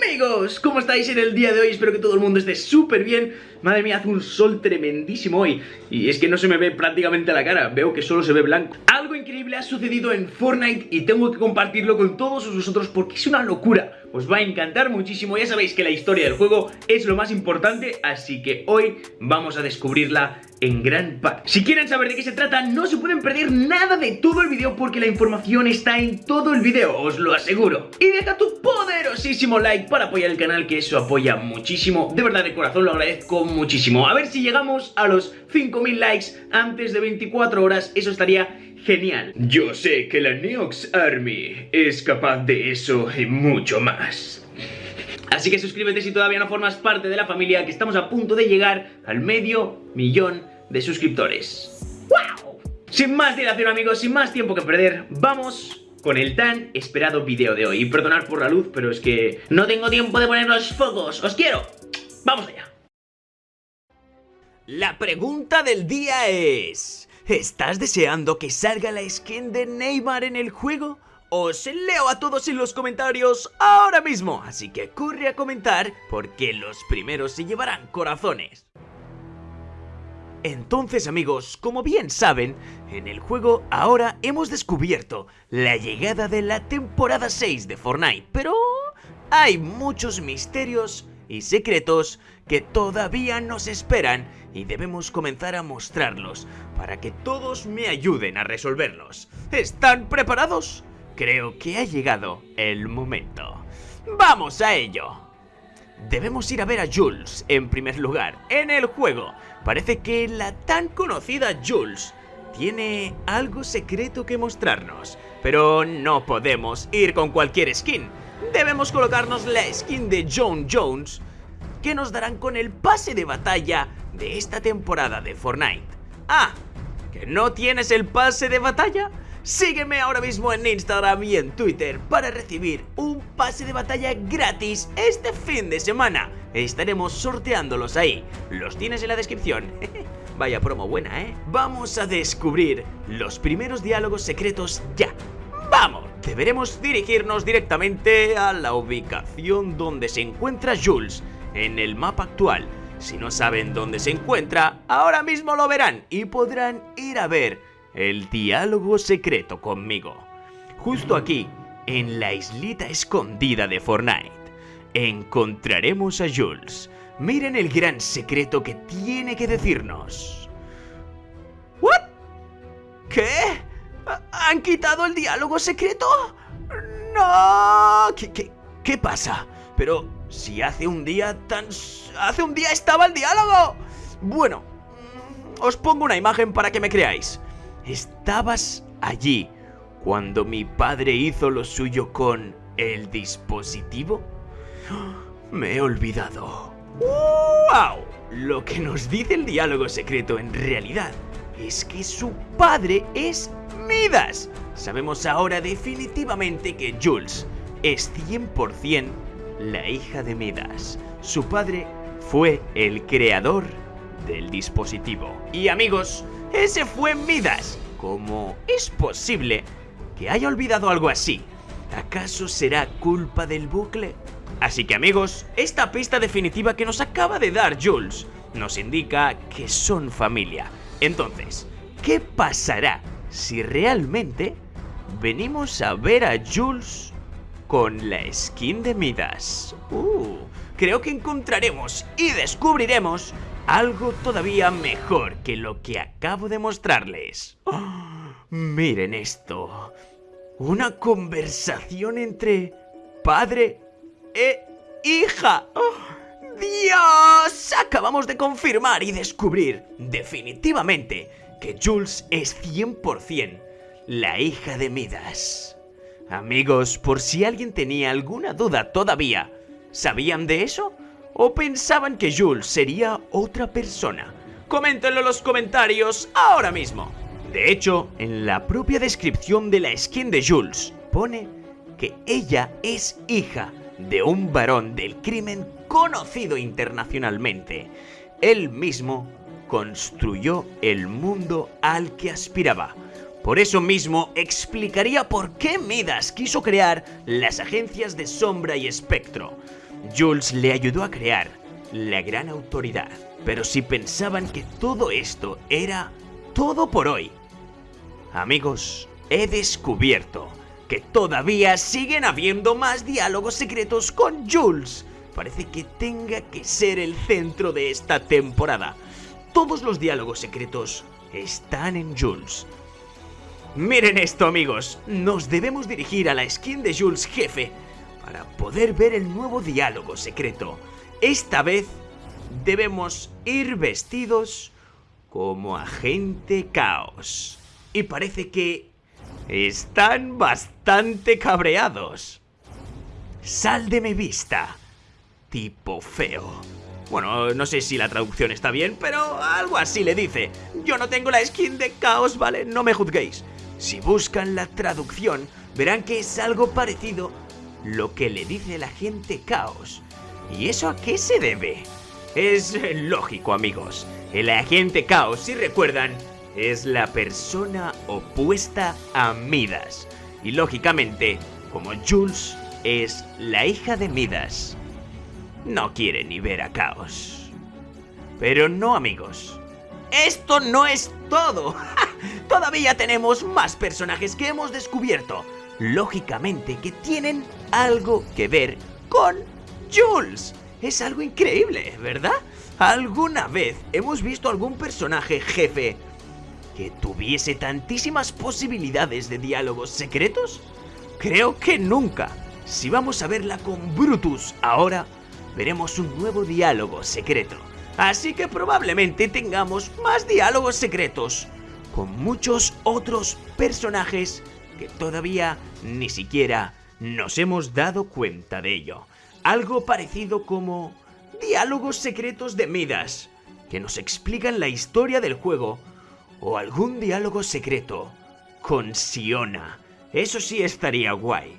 Amigos, ¿cómo estáis en el día de hoy? Espero que todo el mundo esté súper bien Madre mía, hace un sol tremendísimo hoy. Y es que no se me ve prácticamente la cara Veo que solo se ve blanco. Algo increíble ha sucedido en Fortnite Y tengo que compartirlo con todos vosotros Porque es una locura. Os va a encantar muchísimo Ya sabéis que la historia del juego es lo más importante Así que hoy vamos a descubrirla en gran parte. Si quieren saber de qué se trata No se pueden perder nada de todo el vídeo Porque la información está en todo el vídeo Os lo aseguro. Y deja tu poderosísimo like para apoyar el canal Que eso apoya muchísimo. De verdad de corazón lo agradezco muchísimo A ver si llegamos a los 5000 likes antes de 24 horas Eso estaría genial Yo sé que la Neox Army es capaz de eso y mucho más Así que suscríbete si todavía no formas parte de la familia Que estamos a punto de llegar al medio millón de suscriptores ¡Wow! Sin más dilación amigos, sin más tiempo que perder Vamos con el tan esperado video de hoy Y perdonar por la luz, pero es que no tengo tiempo de poner los focos ¡Os quiero! ¡Vamos allá! La pregunta del día es... ¿Estás deseando que salga la skin de Neymar en el juego? Os leo a todos en los comentarios ahora mismo, así que corre a comentar porque los primeros se llevarán corazones. Entonces amigos, como bien saben, en el juego ahora hemos descubierto la llegada de la temporada 6 de Fortnite, pero hay muchos misterios y secretos que todavía nos esperan y debemos comenzar a mostrarlos para que todos me ayuden a resolverlos. ¿Están preparados? Creo que ha llegado el momento. ¡Vamos a ello! Debemos ir a ver a Jules, en primer lugar, en el juego. Parece que la tan conocida Jules tiene algo secreto que mostrarnos. Pero no podemos ir con cualquier skin. Debemos colocarnos la skin de John Jones que nos darán con el pase de batalla de esta temporada de Fortnite. Ah, ¿que no tienes el pase de batalla? Sígueme ahora mismo en Instagram y en Twitter para recibir un pase de batalla gratis este fin de semana. Estaremos sorteándolos ahí. Los tienes en la descripción. Vaya promo buena, ¿eh? Vamos a descubrir los primeros diálogos secretos ya. ¡Vamos! Deberemos dirigirnos directamente a la ubicación donde se encuentra Jules en el mapa actual. Si no saben dónde se encuentra, ahora mismo lo verán y podrán ir a ver el diálogo secreto conmigo. Justo aquí, en la islita escondida de Fortnite, encontraremos a Jules. Miren el gran secreto que tiene que decirnos. ¿Qué? ¿Han quitado el diálogo secreto? ¡No! ¿Qué, qué, qué pasa? Pero si hace un día tan... ¡Hace un día estaba el diálogo! Bueno, mm, os pongo una imagen para que me creáis. Estabas allí cuando mi padre hizo lo suyo con el dispositivo. Me he olvidado. ¡Wow! Lo que nos dice el diálogo secreto en realidad es que su padre es Midas. Sabemos ahora definitivamente que Jules es 100% la hija de Midas. Su padre fue el creador del dispositivo. Y amigos, ese fue Midas. ¿Cómo es posible que haya olvidado algo así? ¿Acaso será culpa del bucle? Así que amigos, esta pista definitiva que nos acaba de dar Jules nos indica que son familia. Entonces, ¿qué pasará si realmente venimos a ver a Jules con la skin de Midas. Uh, creo que encontraremos y descubriremos algo todavía mejor que lo que acabo de mostrarles. miren esto. Una conversación entre padre e hija. ¡Dios! Acabamos de confirmar y descubrir definitivamente que Jules es 100% la hija de Midas. Amigos, por si alguien tenía alguna duda todavía, ¿sabían de eso? ¿O pensaban que Jules sería otra persona? Coméntenlo en los comentarios ahora mismo. De hecho, en la propia descripción de la skin de Jules, pone que ella es hija de un varón del crimen conocido internacionalmente. Él mismo construyó el mundo al que aspiraba por eso mismo explicaría por qué Midas quiso crear las agencias de Sombra y Espectro. Jules le ayudó a crear la gran autoridad. Pero si pensaban que todo esto era todo por hoy, amigos, he descubierto que todavía siguen habiendo más diálogos secretos con Jules. Parece que tenga que ser el centro de esta temporada. Todos los diálogos secretos están en Jules. Miren esto amigos, nos debemos dirigir a la skin de Jules jefe para poder ver el nuevo diálogo secreto. Esta vez debemos ir vestidos como agente caos. Y parece que están bastante cabreados. Sal de mi vista, tipo feo. Bueno, no sé si la traducción está bien, pero algo así le dice. Yo no tengo la skin de caos, ¿vale? No me juzguéis. Si buscan la traducción, verán que es algo parecido lo que le dice la gente caos. ¿Y eso a qué se debe? Es lógico, amigos. El agente caos, si recuerdan, es la persona opuesta a Midas. Y lógicamente, como Jules es la hija de Midas, no quiere ni ver a Caos. Pero no amigos, esto no es todo. Todavía tenemos más personajes que hemos descubierto. Lógicamente que tienen algo que ver con Jules. Es algo increíble, ¿verdad? ¿Alguna vez hemos visto algún personaje jefe que tuviese tantísimas posibilidades de diálogos secretos? Creo que nunca. Si vamos a verla con Brutus ahora, veremos un nuevo diálogo secreto. Así que probablemente tengamos más diálogos secretos con muchos otros personajes que todavía ni siquiera nos hemos dado cuenta de ello. Algo parecido como diálogos secretos de Midas, que nos explican la historia del juego, o algún diálogo secreto con Siona. Eso sí estaría guay.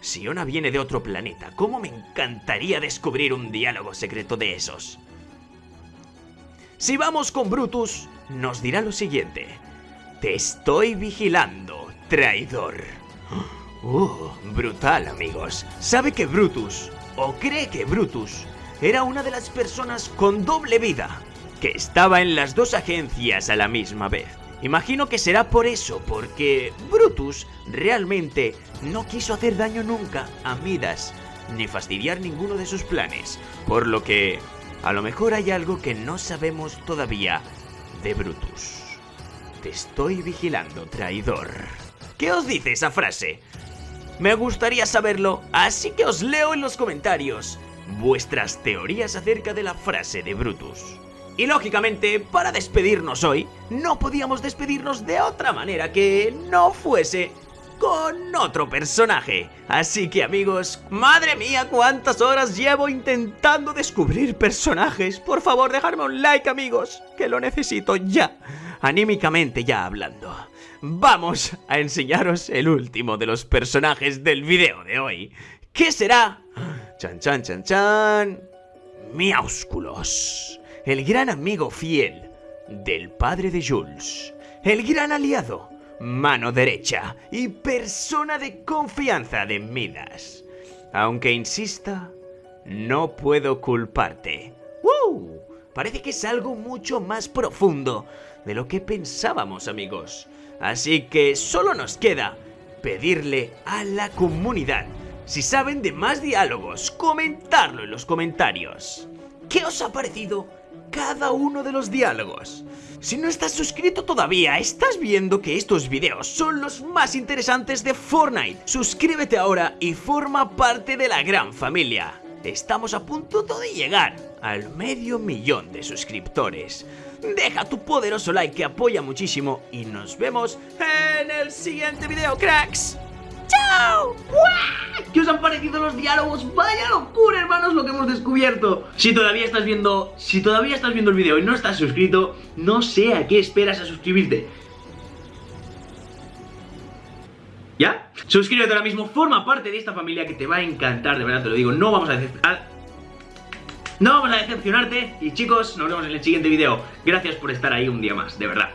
Siona viene de otro planeta. ¿Cómo me encantaría descubrir un diálogo secreto de esos? Si vamos con Brutus, nos dirá lo siguiente. Te estoy vigilando, traidor. Uh, brutal, amigos. Sabe que Brutus, o cree que Brutus, era una de las personas con doble vida, que estaba en las dos agencias a la misma vez. Imagino que será por eso, porque Brutus realmente no quiso hacer daño nunca a Midas, ni fastidiar ninguno de sus planes, por lo que a lo mejor hay algo que no sabemos todavía de Brutus. Te estoy vigilando, traidor. ¿Qué os dice esa frase? Me gustaría saberlo, así que os leo en los comentarios vuestras teorías acerca de la frase de Brutus. Y lógicamente, para despedirnos hoy, no podíamos despedirnos de otra manera que no fuese con otro personaje. Así que amigos, madre mía, cuántas horas llevo intentando descubrir personajes. Por favor, dejadme un like amigos, que lo necesito ya, anímicamente ya hablando. Vamos a enseñaros el último de los personajes del video de hoy. ¿Qué será? Chan chan chan chan. Miaúsculos el gran amigo fiel del padre de Jules, el gran aliado, mano derecha y persona de confianza de Midas. Aunque insista, no puedo culparte. ¡Wow! Parece que es algo mucho más profundo de lo que pensábamos, amigos. Así que solo nos queda pedirle a la comunidad, si saben de más diálogos, comentarlo en los comentarios. ¿Qué os ha parecido cada uno de los diálogos. Si no estás suscrito todavía, estás viendo que estos videos son los más interesantes de Fortnite. Suscríbete ahora y forma parte de la gran familia. Estamos a punto de llegar al medio millón de suscriptores. Deja tu poderoso like que apoya muchísimo y nos vemos en el siguiente video, cracks. ¡Chao! ¿Qué os han parecido los diálogos? ¡Vaya locura, hermanos, lo que hemos descubierto! Si todavía estás viendo, si todavía estás viendo el video y no estás suscrito, no sé a qué esperas a suscribirte. ¿Ya? Suscríbete ahora mismo, forma parte de esta familia que te va a encantar, de verdad te lo digo. No vamos a decepcionar. No vamos a decepcionarte y chicos, nos vemos en el siguiente video. Gracias por estar ahí un día más, de verdad.